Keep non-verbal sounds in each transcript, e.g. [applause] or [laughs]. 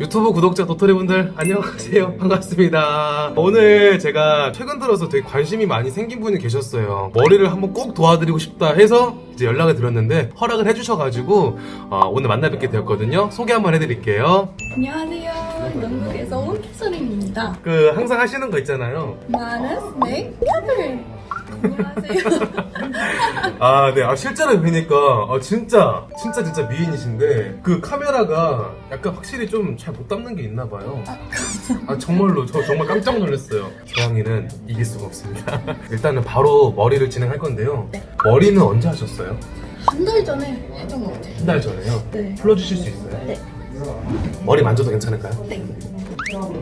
유튜브 구독자 도토리분들 안녕하세요 반갑습니다 오늘 제가 최근 들어서 되게 관심이 많이 생긴 분이 계셨어요 머리를 한번 꼭 도와드리고 싶다 해서 이제 연락을 드렸는데 허락을 해주셔가지고 어, 오늘 만나 뵙게 되었거든요 소개 한번 해드릴게요 안녕하세요. 영국에서 온 캐서린입니다. 그 항상 하시는 거 있잖아요 나는 스낵 캐서린. 안녕하세요. 아, 네. 아, 실제로 뵈니까, 아, 진짜, 진짜, 진짜 미인이신데, 그 카메라가 약간 확실히 좀 잘 못 담는 게 있나 봐요. 아, 정말로, 저 정말 깜짝 놀랐어요. 저항이는 이길 수가 없습니다. [laughs] 일단은 바로 머리를 진행할 건데요. 네. 머리는 언제 하셨어요? 한 달 전에 했던 것 같아요. 한 달 전에요? 네. 풀어주실 수 있어요? 네. 머리 만져도 괜찮을까요? 네.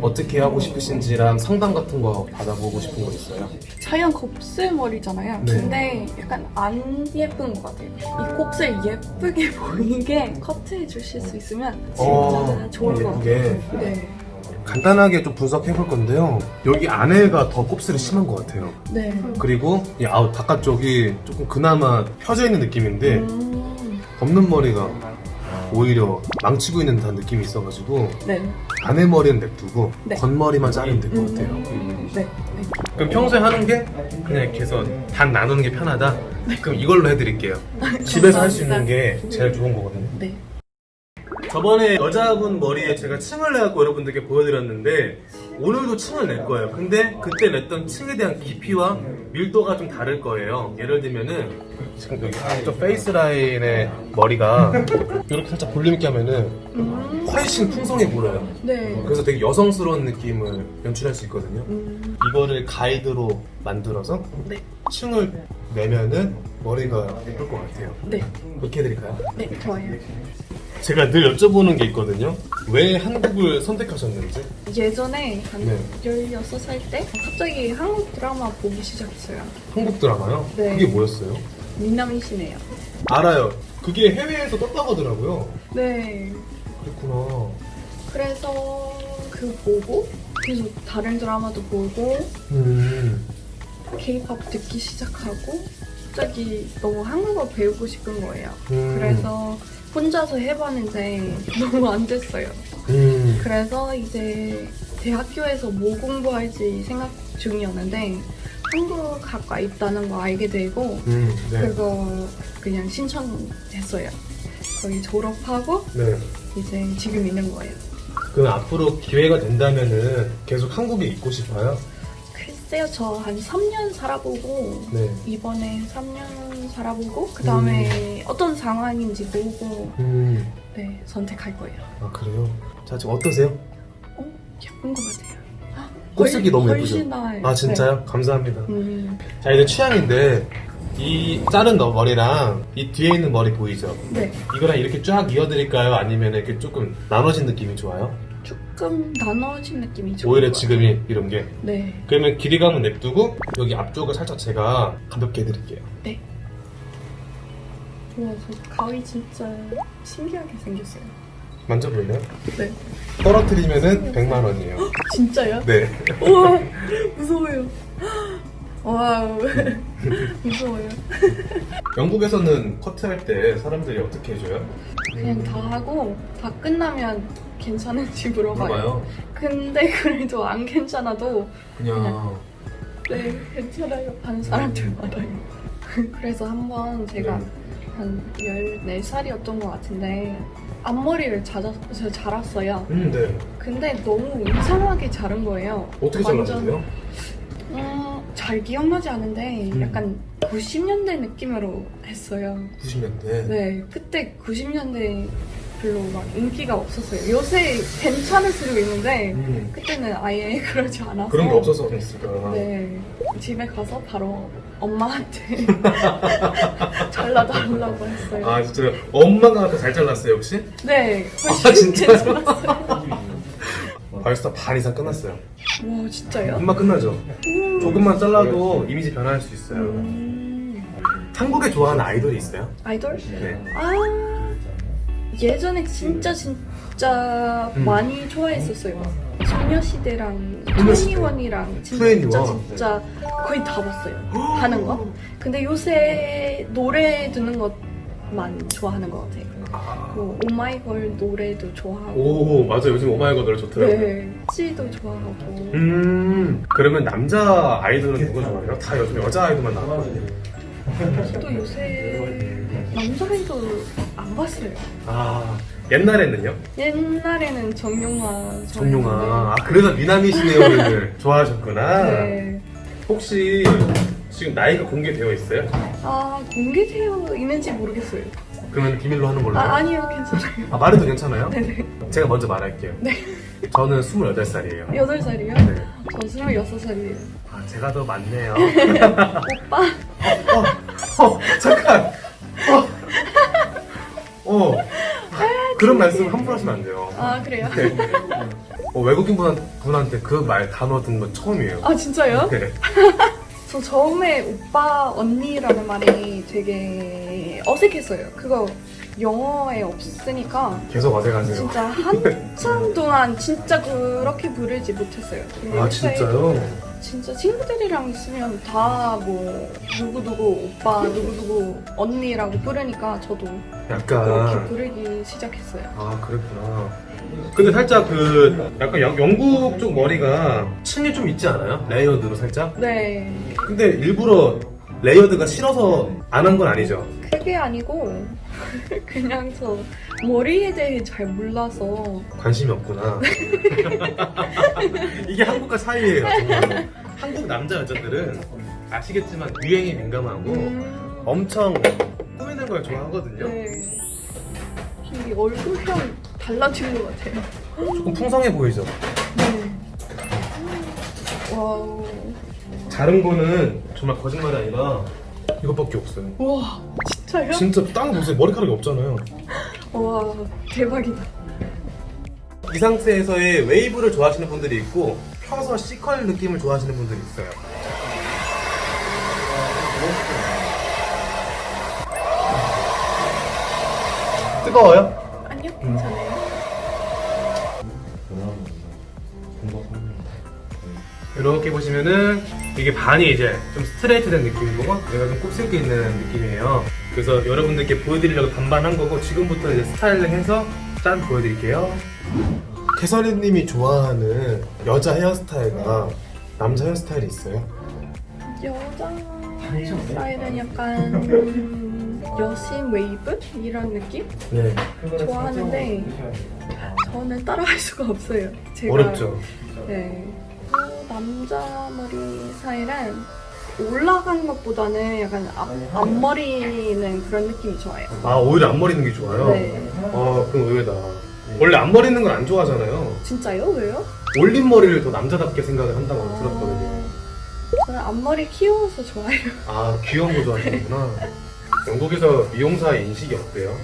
어떻게 하고 싶으신지랑 상담 같은 거 받아보고 싶은 거 있어요? 자연 곱슬머리잖아요. 네. 근데 약간 안 예쁜 것 같아요. 이 곱슬 예쁘게 [laughs] 보이게 커트해 주실 수 있으면 진짜 어, 좋을 것. 같아요. 네. 간단하게 좀 분석해 볼 건데요. 여기 안에가 더 곱슬이 심한 것 같아요. 네. 그리고 이 아웃 바깥쪽이 조금 그나마 펴져 있는 느낌인데 음, 덮는 머리가 오히려 망치고 있는 듯한 느낌이 있어가지고 네. 안에 머리는 냅두고 네. 겉머리만 자르면 될 것 같아요. 음, 네. 네. 그럼 평소에 하는 게 그냥 이렇게 해서 반 나누는 게 편하다? 그럼 이걸로 해드릴게요. [laughs] 집에서 할 수 있는 게 제일 좋은 거거든요. 네. 저번에 여자분 머리에 제가 층을 내갖고 여러분들께 보여드렸는데 오늘도 층을 낼 거예요. 근데 그때 냈던 층에 대한 깊이와 밀도가 좀 다를 거예요. 예를 들면은 지금 여기 한쪽 face line의 머리가 이렇게 살짝 볼륨 있게 하면은 음, 훨씬 풍성해 보여요. 네. 그래서 되게 여성스러운 느낌을 연출할 수 있거든요. 음, 이거를 가이드로 만들어서 네. 층을 내면은 머리가 예쁠 것 같아요. 네. 그렇게 해드릴까요? 네. 좋아요. 제가 늘 여쭤보는 게 있거든요. 왜 한국을 선택하셨는지. 예전에 한 네. 16살 때 갑자기 한국 드라마 보기 시작했어요. 한국 드라마요? 네. 그게 뭐였어요? 민남이시네요. 알아요. 그게 해외에서 떴다고 하더라고요. 네. 그랬구나. 그래서 그 보고 계속 다른 드라마도 보고 음. 케이팝 듣기 시작하고 갑자기 너무 한국어 배우고 싶은 거예요. 음. 그래서 혼자서 해봤는데 너무 안 됐어요. 음. 그래서 이제 대학교에서 뭐 공부할지 생각 중이었는데 한국학과 있다는 거 알게 되고 음. 네. 그거 그냥 신청했어요. 거의 졸업하고 네. 이제 지금 있는 거예요. 그럼 앞으로 기회가 된다면은 계속 한국에 있고 싶어요? 글쎄요, 저 한 3년 살아보고 네. 이번에 3년 살아보고 그 다음에 어떤 상황인지 보고 음. 네 선택할 거예요. 아 그래요? 자 지금 어떠세요? 어, 예쁜 것 같아요. 곱슬기 너무 예쁘죠? 아 진짜요? 감사합니다. 네. 음, 자 이제 취향인데 이 자른 너 머리랑 이 뒤에 있는 머리 보이죠? 네, 이거랑 이렇게 쫙 이어드릴까요? 아니면 이렇게 조금 나눠진 느낌이 좋아요? 조금 나눠진 느낌이 좋아요. 오히려 지금이 이런 게 네, 그러면 길이감은 냅두고 여기 앞쪽을 살짝 제가 가볍게 해드릴게요 네. 와, 저 가위 진짜 신기하게 생겼어요. 만져볼래요? 네. 떨어뜨리면은 100만 원이에요 [gasps] 진짜요? 네 우와, 무서워요. 와우, [laughs] 무서워요. [laughs] 영국에서는 커트할 때 사람들이 어떻게 해줘요? 그냥 다 하고 다 끝나면 괜찮은지 물어봐요. 물어봐요 근데 그래도 안 괜찮아도 그냥 네 괜찮아요 하는 사람들 많아요. [laughs] 그래서 한 번 제가 네. 한 14살이었던 것 같은데 앞머리를 자랐, 자랐어요. 음, 네 근데 너무 이상하게 자른 거예요. 어떻게 잘라주세요? 음, 잘 기억나지 않은데 음. 약간 90년대 느낌으로 했어요. 90년대 네, 그때 90년대 별로 막 인기가 없었어요. 요새 괜찮을 수도 있는데 음, 그때는 아예 [laughs] 그러지 않아서 그런 게 없어서 그랬을까 네, 집에 가서 바로 엄마한테 [laughs] 잘라달라고 [laughs] 했어요. 아 진짜 엄마가 더 잘 잘랐어요 혹시? 네, 아, 훨씬 진짜요? 괜찮았어요. 벌써 반 이상 끝났어요 와, 진짜요? 금방 끝나죠? 음. 조금만 잘라도 이미지 변할 수 있어요 음. 한국에 좋아하는 아이돌이 있어요? 아이돌? 네 아 예전에 진짜 진짜 음. 많이 좋아했었어요. 소녀시대랑 소녀시대. 투애니원이랑 진짜 투애니원. 진짜 거의 다 봤어요. [gasps] 하는 거. 근데 요새 노래 듣는 것만 좋아하는 것 같아요. 아. 뭐 오마이걸 노래도 좋아하고 오 맞아 요즘 오마이걸 노래 좋더라고요. 네, 찌도 좋아하고 음 그러면 남자 아이돌은 누구 좋아해요? 다 요즘 여자 아이돌만 나왔거든요. 저도 요새 남자 아이돌 안 봤어요. 아 옛날에는요? 옛날에는 정용화 정용아 아 그래서 미나미시네요를 [laughs] 좋아하셨구나. 네. 혹시 지금 나이가 공개되어 있어요? 아 공개되어 있는지 모르겠어요. 그러면 비밀로 하는 걸로. 아 아니요 괜찮아요. 아, 말해도 괜찮아요? 네네. 제가 먼저 말할게요. 네. 저는 28살이에요. 여덟 살이요? 네. 저 스물여섯 살이에요. 아, 제가 더 많네요. [laughs] 오빠 어, 어, 잠깐. 어. 어. 그런 말씀 함부로 하시면 안 돼요. 아 그래요? 네. 어, 외국인 분, 분한 테 그 말 단어 듣는 건 처음이에요. 아 진짜요? 네. [laughs] 저 처음에 오빠 언니라는 말이 되게 어색했어요. 그거 영어에 없으니까 계속 어색하세요. 진짜 한참 [laughs] 동안 진짜 그렇게 부르지 못했어요. 아, 진짜요? 진짜 친구들이랑 있으면 다 뭐 누구누구 오빠 누구누구 언니라고 부르니까 저도 그렇게 약간. 부르기 시작했어요. 아, 그랬구나. 근데 살짝 그, 약간 영, 영국 쪽 머리가 층이 좀 있지 않아요? layered로 살짝? 네, 근데 일부러 layered가 싫어서 안 한 건 아니죠? 그게 아니고 [laughs] 그냥 저 머리에 대해 잘 몰라서 관심이 없구나. [laughs] 이게 한국과 차이예요, 정말로. 한국 남자 여자들은 아시겠지만 유행에 민감하고 음, 엄청 꾸미는 걸 좋아하거든요. 네. 이 얼굴형 달라진 것 같아요. 조금 풍성해 보이죠? 네. wow. 다른 거는 정말 거짓말이 아니라 이것밖에 없어요. 와, 진짜요? 진짜 딴거 보세요. 머리카락이 없잖아요. 와, 대박이다. 이 상태에서의 웨이브를 좋아하시는 분들이 있고 펴서 C컬 느낌을 좋아하시는 분들이 있어요. 뜨거워요? 아니요, 괜찮아요. 이렇게 보시면은 이게 반이 이제 좀 스트레이트 된 느낌이고 얘가 좀 곱슬기 있는 느낌이에요. 그래서 여러분들께 보여드리려고 반반한 거고 지금부터 이제 스타일링 해서 짠 보여드릴게요. 캐서린님이 좋아하는 여자 헤어스타일과 남자 헤어스타일이 있어요? 여자 스타일은 약간 음, 여신 웨이브? 이런 느낌? 네. 좋아하는데 저는 따라할 수가 없어요. 제가 어렵죠. 네. 그 남자 머리 스타일은 올라간 것보다는 약간 앞, 앞머리는 그런 느낌이 좋아요. 아 오히려 앞머리 있는 게 좋아요? 네. 아 그럼 의외다. 원래 앞머리 있는 건안 좋아하잖아요. 진짜요? 왜요? 올린 머리를 더 남자답게 생각을 한다고 들었거든요. 아, 저는 앞머리 키워서 좋아해요. 아 귀여운 거 좋아하시는구나. 영국에서 미용사 인식이 어때요?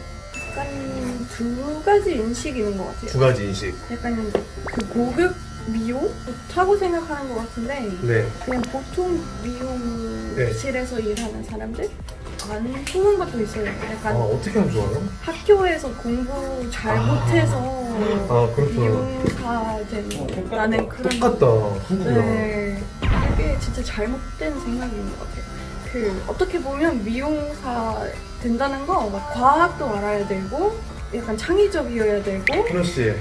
약간 두 가지 인식이 있는 것 같아요. 두 가지 인식. 약간 그 고급 미용? 좋다고 생각하는 것 같은데 네. 그냥 보통 미용실에서 일하는 사람들 안 좋은 것도 있어요. 아 약간 어떻게 하면 좋아요? 학교에서 공부 잘 아. 못해서 아 그렇죠. 미용사 된다는 그런 똑같다. 한국이랑. 네, 그게 진짜 잘못된 생각인 것 같아요. 그 어떻게 보면 미용사 된다는 거막 과학도 알아야 되고 약간 창의적이어야 되고 씨.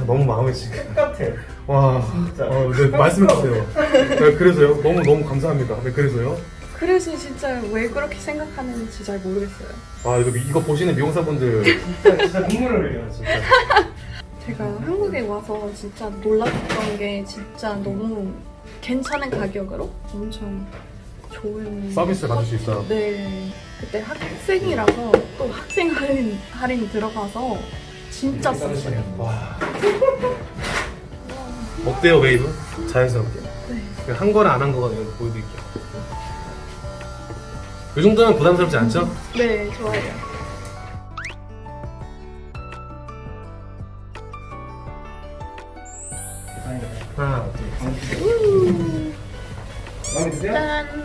아, 너무 마음에 지금. [laughs] 똑같아. 와. 진짜. 어, 네, 말씀해 주세요. 네, 그래서요. 너무 너무 감사합니다. 네, 그래서요. 그래서 진짜 왜 그렇게 생각하는지 잘 모르겠어요. 아 이거 이거 보시는 미용사분들 [laughs] 진짜, 진짜 눈물을 흘려요, 진짜. [laughs] 제가 한국에 와서 진짜 놀랐던 게 진짜 너무 괜찮은 가격으로 엄청 좋은 서비스를 받을 수 있다. 네 그때 학생이라서 또 학생 할인 할인 들어가서 진짜 쌌어요. 와. [laughs] 어때요 웨이브? 자연스럽게. 네. 한 거랑 안 한 거가 내가 보여드릴게요. 이 정도면 부담스럽지 않죠? 네 좋아요. 하나, 둘. 음, 마음에 드세요? 짠.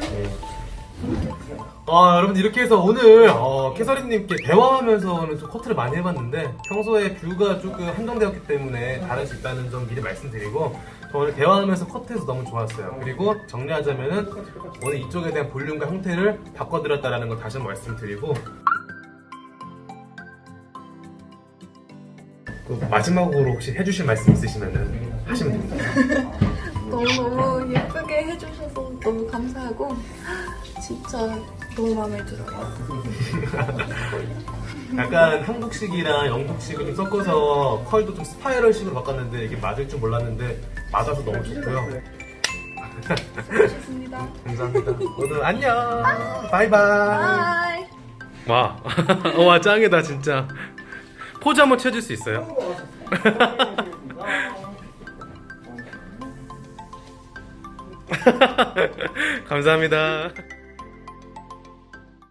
아 여러분 이렇게 해서 오늘 어, 어, 캐서린님께 대화하면서는 좀 커트를 많이 해봤는데 평소에 뷰가 조금 한정되었기 때문에 다를 수 있다는 점 미리 말씀드리고 오늘 대화하면서 커트해서 너무 좋았어요. 그리고 정리하자면은 오늘 이쪽에 대한 볼륨과 형태를 바꿔드렸다는 걸 다시 한번 말씀드리고 마지막으로 혹시 해주실 말씀 있으시면 은 하시면 됩니다. [laughs] 너무너무 예쁘게 해주셔서 너무 감사하고 진짜 너무 마음에 들어요. [laughs] 약간 한국식이랑 영국식을 좀 섞어서 컬도 좀 spiral식으로 바꿨는데 이게 맞을 줄 몰랐는데 맞아서 너무 좋고요. 좋습니다. [laughs] 감사합니다. 모두 안녕. Bye bye. Bye. 와, [laughs] 와 짱이다 진짜. 포즈 한번 쳐줄 수 있어요? 감사합니다.